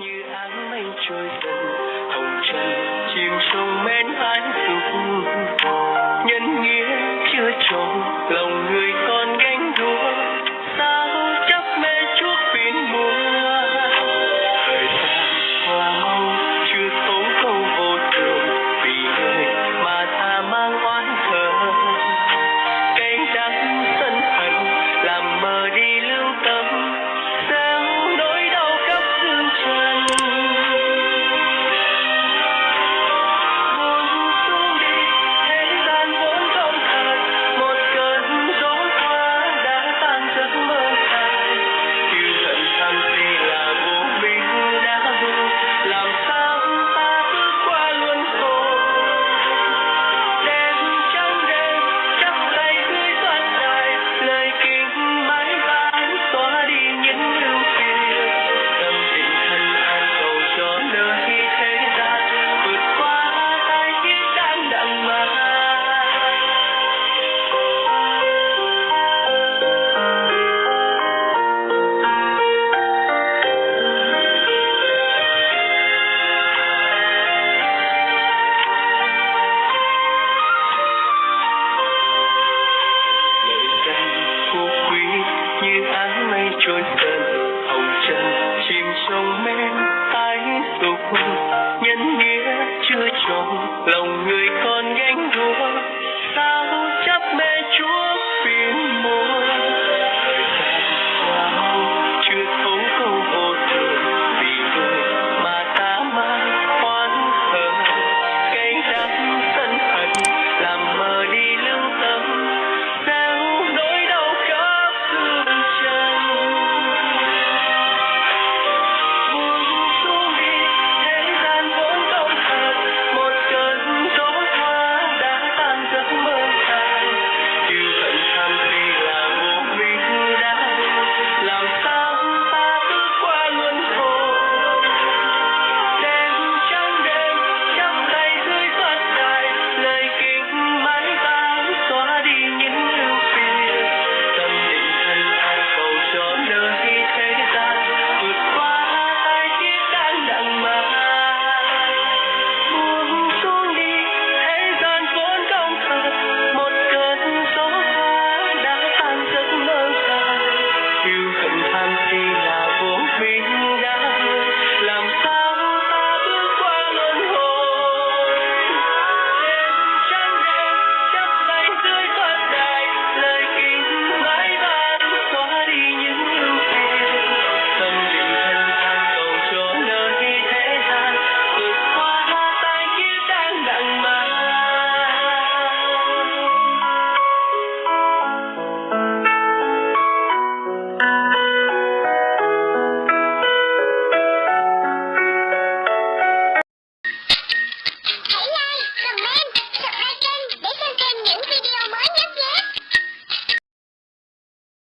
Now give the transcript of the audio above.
như áng mây trôi dần hồng trần chiều sông mến really?